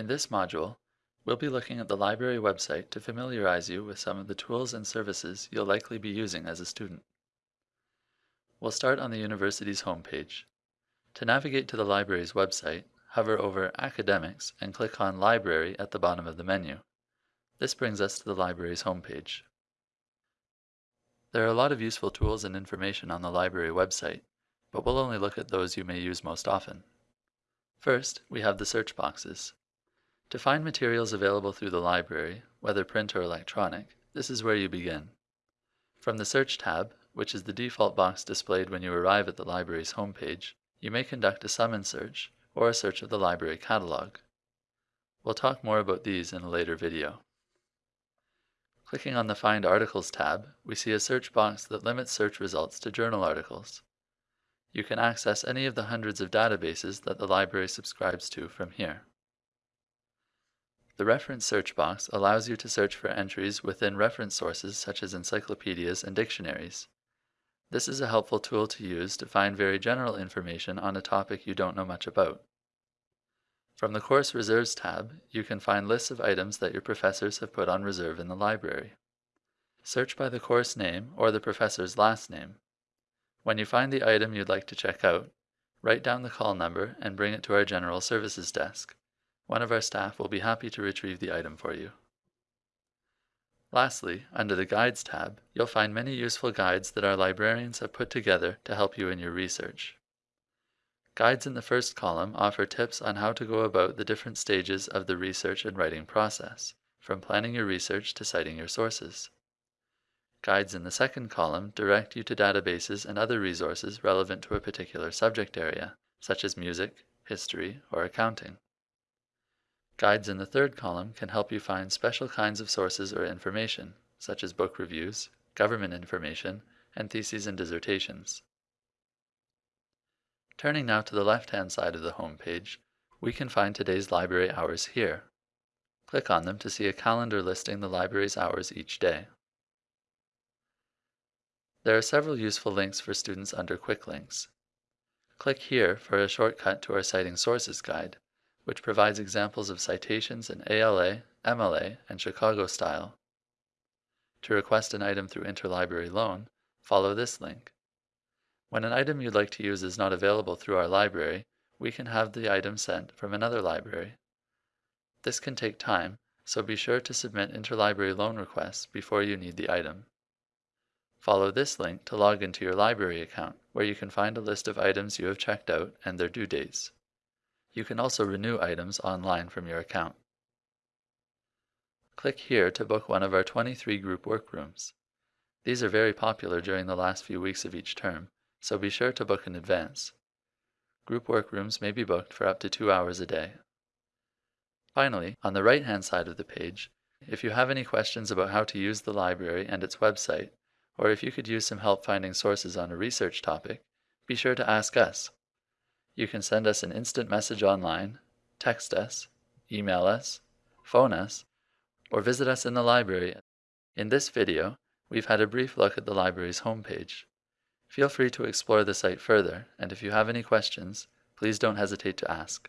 In this module, we'll be looking at the library website to familiarize you with some of the tools and services you'll likely be using as a student. We'll start on the university's homepage. To navigate to the library's website, hover over Academics and click on Library at the bottom of the menu. This brings us to the library's homepage. There are a lot of useful tools and information on the library website, but we'll only look at those you may use most often. First, we have the search boxes. To find materials available through the library, whether print or electronic, this is where you begin. From the Search tab, which is the default box displayed when you arrive at the library's homepage, you may conduct a Summon search or a search of the library catalog. We'll talk more about these in a later video. Clicking on the Find Articles tab, we see a search box that limits search results to journal articles. You can access any of the hundreds of databases that the library subscribes to from here. The reference search box allows you to search for entries within reference sources such as encyclopedias and dictionaries. This is a helpful tool to use to find very general information on a topic you don't know much about. From the Course Reserves tab, you can find lists of items that your professors have put on reserve in the library. Search by the course name or the professor's last name. When you find the item you'd like to check out, write down the call number and bring it to our General Services desk. One of our staff will be happy to retrieve the item for you. Lastly, under the Guides tab, you'll find many useful guides that our librarians have put together to help you in your research. Guides in the first column offer tips on how to go about the different stages of the research and writing process, from planning your research to citing your sources. Guides in the second column direct you to databases and other resources relevant to a particular subject area, such as music, history, or accounting. Guides in the third column can help you find special kinds of sources or information, such as book reviews, government information, and theses and dissertations. Turning now to the left-hand side of the home page, we can find today's library hours here. Click on them to see a calendar listing the library's hours each day. There are several useful links for students under Quick Links. Click here for a shortcut to our Citing Sources guide, which provides examples of citations in APA, MLA, and Chicago style. To request an item through interlibrary loan, follow this link. When an item you'd like to use is not available through our library, we can have the item sent from another library. This can take time, so be sure to submit interlibrary loan requests before you need the item. Follow this link to log into your library account, where you can find a list of items you have checked out and their due dates. You can also renew items online from your account. Click here to book one of our 23 group workrooms. These are very popular during the last few weeks of each term, so be sure to book in advance. Group workrooms may be booked for up to two hours a day. Finally, on the right-hand side of the page, if you have any questions about how to use the library and its website, or if you could use some help finding sources on a research topic, be sure to ask us. You can send us an instant message online, text us, email us, phone us, or visit us in the library. In this video, we've had a brief look at the library's homepage. Feel free to explore the site further, and if you have any questions, please don't hesitate to ask.